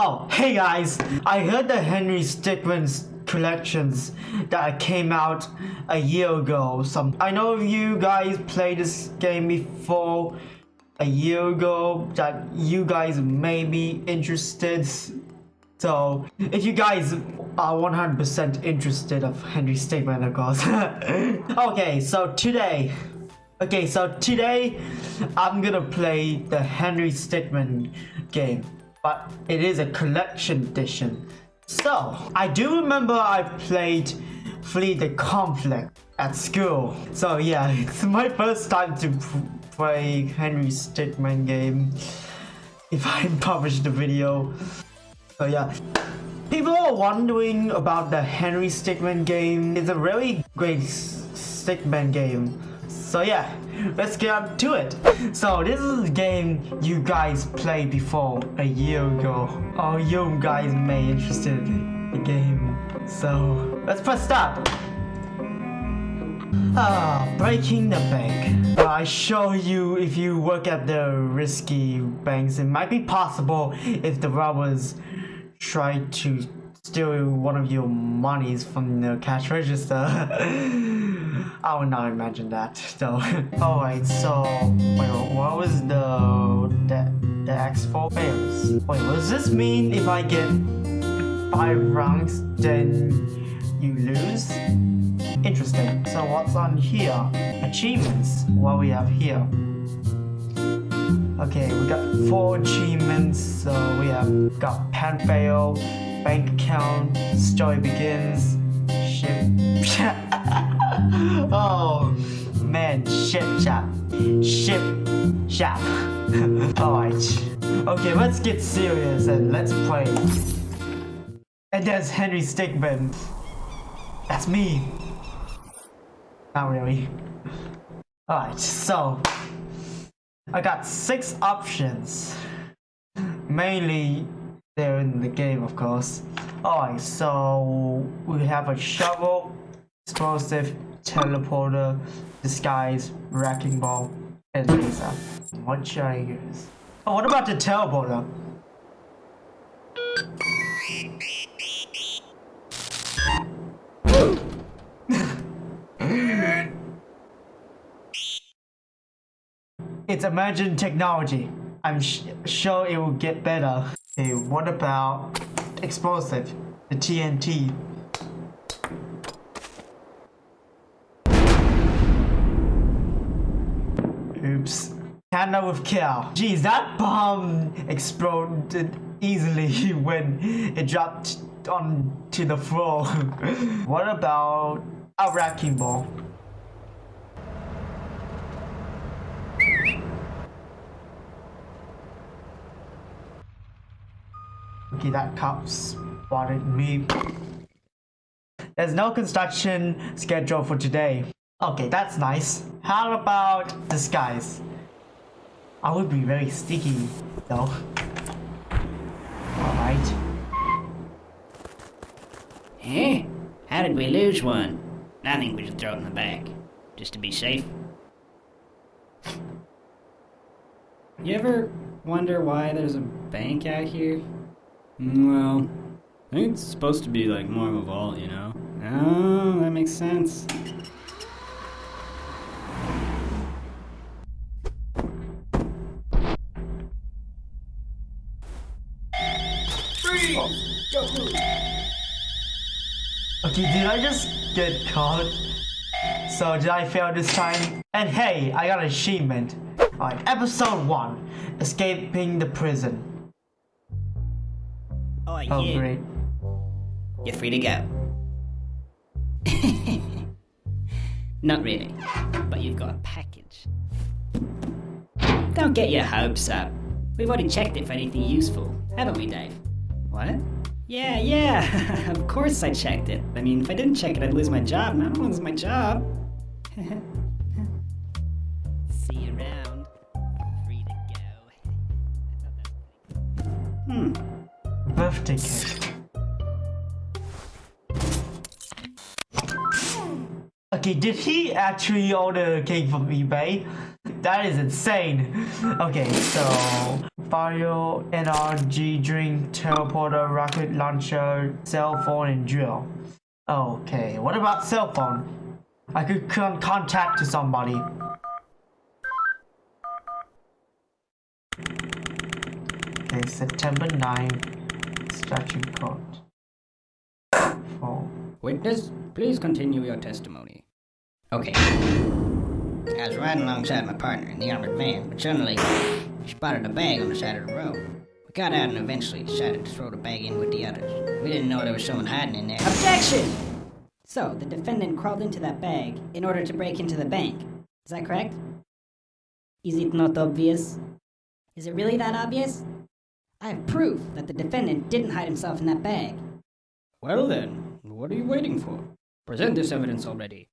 Oh, hey guys! I heard the Henry Stickmin's collections that came out a year ago. Some I know you guys played this game before a year ago that you guys may be interested. So if you guys are 100% interested of Henry Stickmin, of course. okay, so today Okay, so today I'm gonna play the Henry Stickmin game, but it is a collection edition. So, I do remember I played Flee the Conflict at school. So yeah, it's my first time to play Henry Stickmin game if I publish the video. So yeah. People are wondering about the Henry Stickmin game. It's a really great Stickman game. So yeah, let's get to it. So this is a game you guys played before a year ago. Oh, you guys may interested in the game. So let's press start. Ah, breaking the bank. I show you if you work at the risky banks, it might be possible if the robbers try to steal one of your monies from the cash register. I would not imagine that. So, alright, so, wait, what was the, the, the X4 fails? Wait, does this mean if I get 5 rounds, then you lose? Interesting. So what's on here? Achievements. What we have here? Okay, we got four achievements. So we have got pen fail, bank account, story begins. oh man, ship shop. Ship shop. Alright. Okay, let's get serious and let's play. And there's Henry Stickmin. That's me. Not really. Alright, so I got six options. Mainly they're in the game of course. Alright, so we have a shovel, explosive, teleporter, disguise, wrecking ball, and laser. What should I use? Oh, what about the teleporter? it's emerging technology. I'm sure it will get better. Okay, what about explosive? The TNT. Oops. Canada with kill. Geez, that bomb exploded easily when it dropped onto the floor. what about a wrecking ball? Okay, that cop spotted me. There's no construction schedule for today. Okay, that's nice. How about disguise? I would be very sticky though. Alright. Eh? How did we lose one? I think we should throw it in the bag. Just to be safe. You ever wonder why there's a bank out here? Well, I think it's supposed to be like more of a vault, you know? Oh, that makes sense. Okay, did I just get caught? So did I fail this time? And hey, I got an achievement. Alright, episode 1. Escaping the prison. Oh, oh great. You're free to go. Not really, but you've got a package. Don't get your hopes up. We've already checked it for anything useful, haven't we, Dave? What? Yeah, yeah, of course I checked it. I mean, if I didn't check it, I'd lose my job, and I don't lose my job. See you around. Free to go. hmm. Birthday cake. Okay, did he actually order a cake from eBay? That is insane. Okay, so file, NRG drink, teleporter, rocket launcher, cell phone, and drill. Okay, what about cell phone? I could con- contact to somebody. Okay, September 9, statue court. Phone. Witness, please continue your testimony. Okay. I was riding alongside my partner in the armored van, but suddenly spotted a bag on the side of the road. We got out and eventually decided to throw the bag in with the others. We didn't know there was someone hiding in there. Objection! So, the defendant crawled into that bag in order to break into the bank. Is that correct? Is it not obvious? Is it really that obvious? I have proof that the defendant didn't hide himself in that bag. Well then, what are you waiting for? Present this evidence already.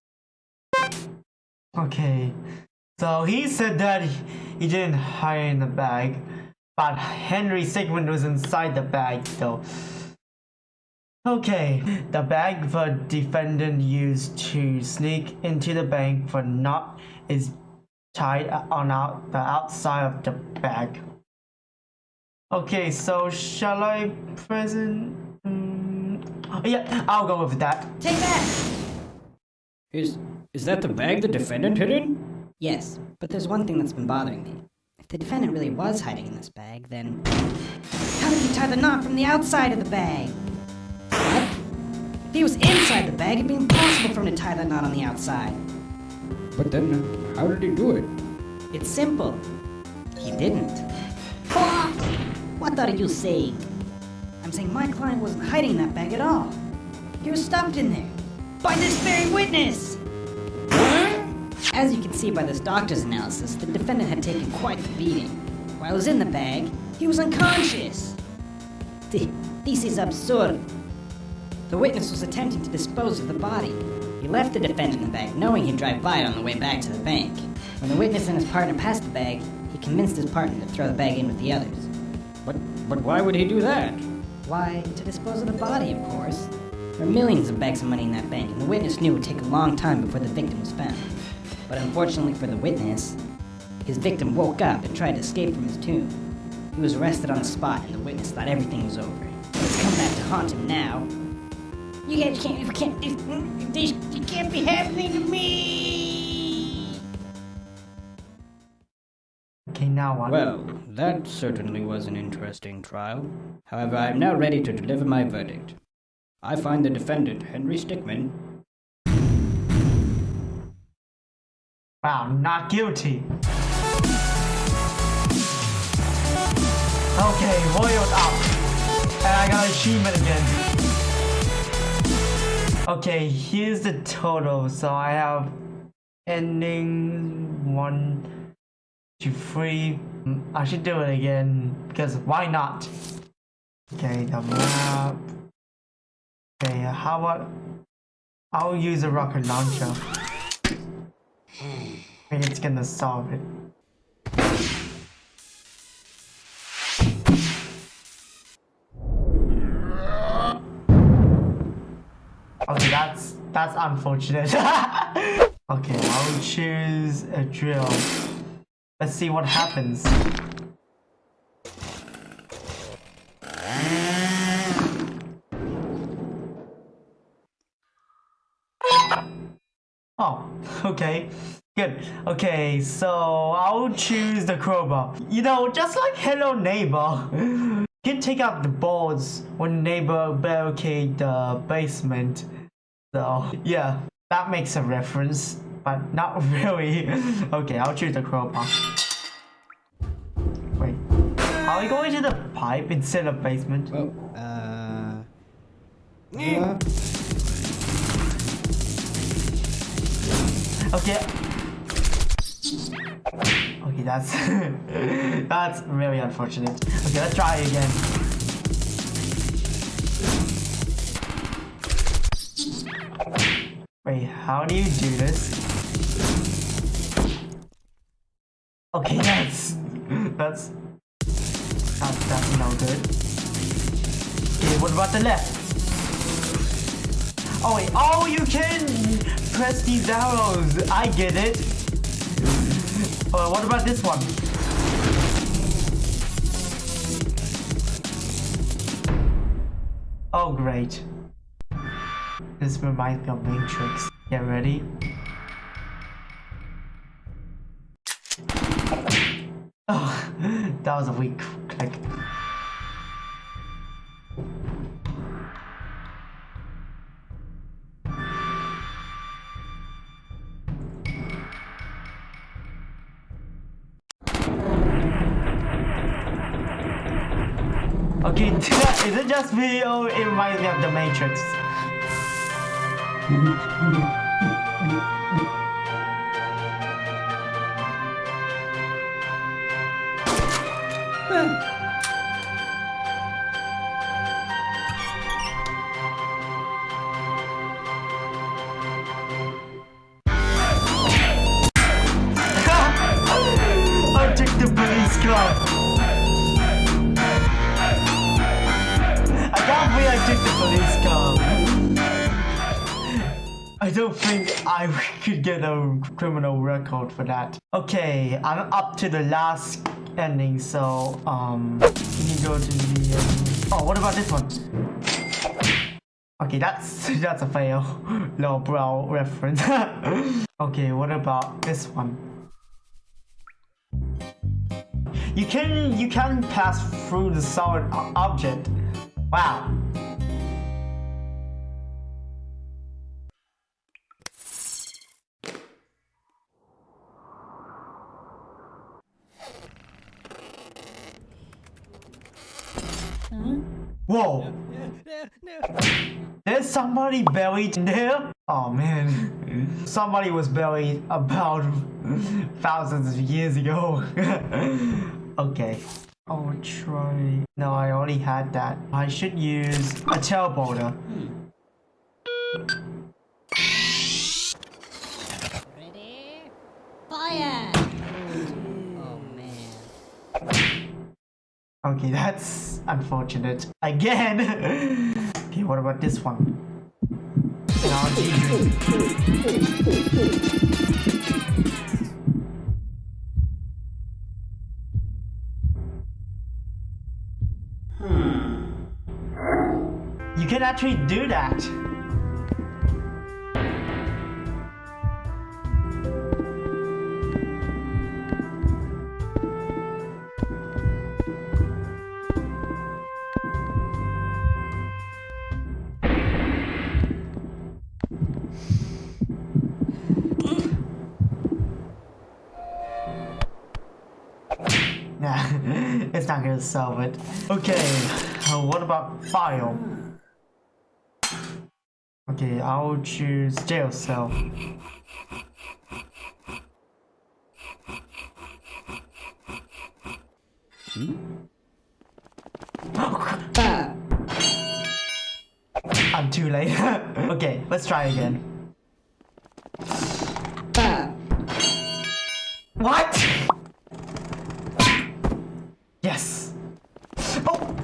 Okay, so he said that he, he didn't hide in the bag, but Henry Stickmin was inside the bag, though. Okay, the bag the defendant used to sneak into the bank for not is tied on out the outside of the bag. Okay, so shall I present? Um, yeah, I'll go with that. Take that! Is is that the bag the defendant hid in? Yes, but there's one thing that's been bothering me. If the defendant really was hiding in this bag, then. How did he tie the knot from the outside of the bag? What? If he was inside the bag, it'd be impossible for him to tie that knot on the outside. But then, how did he do it? It's simple. He didn't. What? What are you saying? I'm saying my client wasn't hiding in that bag at all. He was stuffed in there. By this very witness! As you can see by this doctor's analysis, the defendant had taken quite the beating. While he was in the bag, he was unconscious. Th- This is absurd. The witness was attempting to dispose of the body. He left the defendant in the bag, knowing he'd drive by it on the way back to the bank. When the witness and his partner passed the bag, he convinced his partner to throw the bag in with the others. But but why would he do that? Why, to dispose of the body, of course. There were millions of bags of money in that bank, and the witness knew it would take a long time before the victim was found. But unfortunately for the witness, his victim woke up and tried to escape from his tomb. He was arrested on the spot, and the witness thought everything was over. But it's come back to haunt him now. You guys can't, you can't, this, this, can't be happening to me! Okay, now what? Well, that certainly was an interesting trial. However, I am now ready to deliver my verdict. I find the defendant, Henry Stickmin, Wow, not guilty. Okay, roiled up. And I got achievement again. Okay, here's the total. So I have ending one, two, three. Mm, I should do it again because why not? Okay, the map. Okay, how about I'll use a rocket launcher. It's gonna solve it. Okay, that's that's unfortunate. okay, I'll choose a drill. Let's see what happens. Oh, okay. Good. Okay, so I'll choose the crowbar. You know, just like Hello Neighbor. Can take out the boards when neighbor barricade the basement. So yeah, that makes a reference, but not really. okay, I'll choose the crowbar. Wait, are we going to the pipe instead of basement? well, uh. uh, Okay. Okay, that's that's very unfortunate. Okay, let's try again. Wait, how do you do this? Okay, that's that's that's, that's no good. Okay, what about the left? Oh wait, oh you can press these arrows. I get it. Uh, what about this one? Oh, great. This reminds me of Matrix. Get ready? Oh, that was a weak click. Just video, oh, it reminds me of the Matrix? I could get a criminal record for that. Okay, I'm up to the last ending, so um, can you go to the? Um, oh, what about this one? Okay, that's that's a fail. Low brow reference. okay, what about this one? You can you can pass through the solid object. Wow. Whoa. There's somebody buried in there? Oh man. Somebody was buried about thousands of years ago. okay. Oh, I'll try. No, I already had that. I should use a teleporter. Ready? Fire! Oh man. Okay, that's unfortunate. Again! okay, what about this one? Drink. You can actually do that. Gonna solve it. Okay, uh, what about file? Okay, I'll choose jail cell. I'm too late. okay, let's try again. What? Yes. Oh.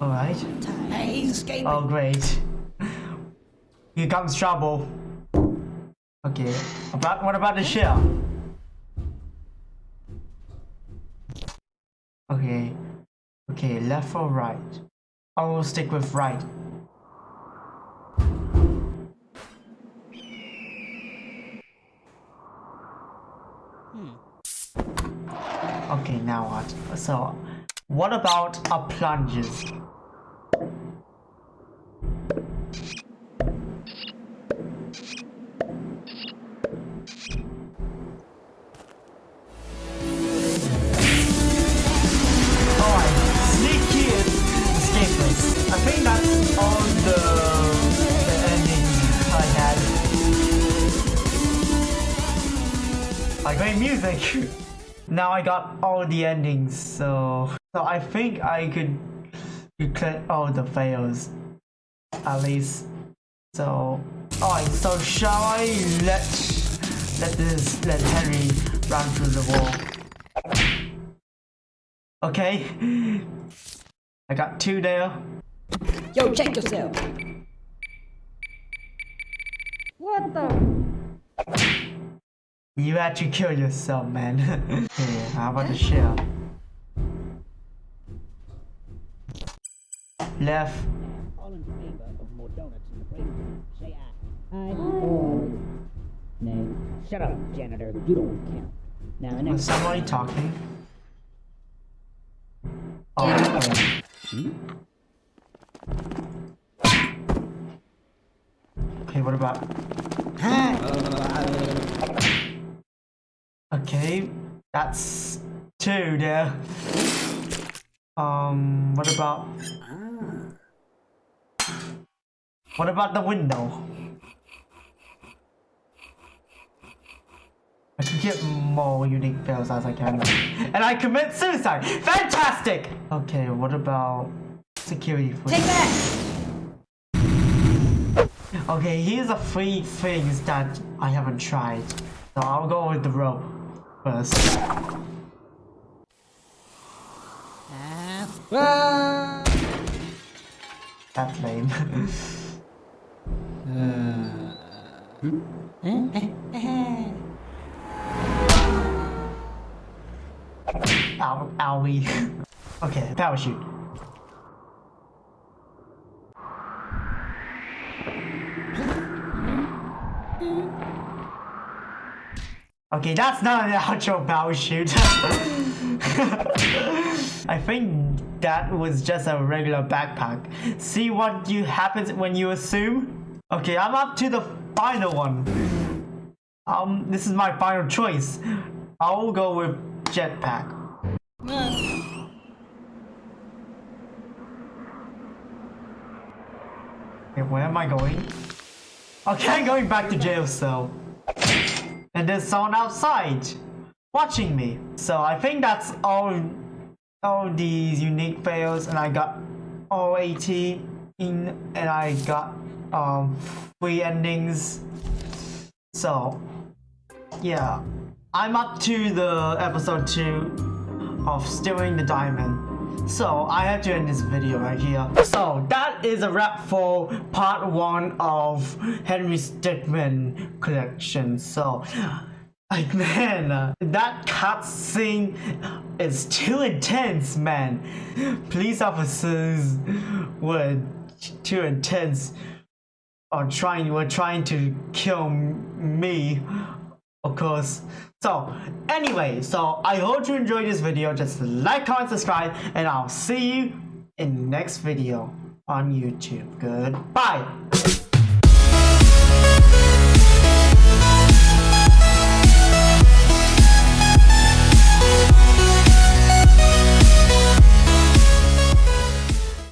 All right. He's escaping. Oh, great. Here comes trouble. Okay. About what about the shell? Okay. Okay, left or right? I will stick with right. Now? So, what about a plunges? Now I got all the endings, so so I think I could declare all the fails. At least. So alright, so shall I let let this let Henry run through the wall? Okay. I got two there. Yo, check yourself. What the? You had to kill yourself, man. hey, how about the shell? Left. All in favor of more donuts in the break say aye. Aye. Nay, shut up, janitor. You don't count. Now, next Was somebody talking? Oh, okay. hmm? Okay, what about that's two there. Um, what about? What about the window? I can get more unique fails as I can. And I commit suicide! Fantastic! Okay, what about security footage? Take that! Okay, here's the three things that I haven't tried. So I'll go with the rope first. Ah, ah. That's lame. Uh. Eh, eh, eh. Ow, owie. okay, parachute. Okay, that's not an actual parachute. I think that was just a regular backpack. See what you happens when you assume? Okay, I'm up to the final one. Um, this is my final choice. I'll go with jetpack. Okay, where am I going? Okay, I'm going back to jail cell. And there's someone outside watching me. So I think that's all all these unique fails and I got all 80 in and I got um three endings. So yeah. I'm up to the episode 2 of Stealing the Diamond. So I have to end this video right here. So that is a wrap for part one of Henry Stickmin collection. So like man, that cutscene is too intense, man. Police officers were too intense. Or trying were trying to kill me, of course. So anyway, so I hope you enjoyed this video. Just like, comment, subscribe, and I'll see you in the next video on YouTube. Goodbye.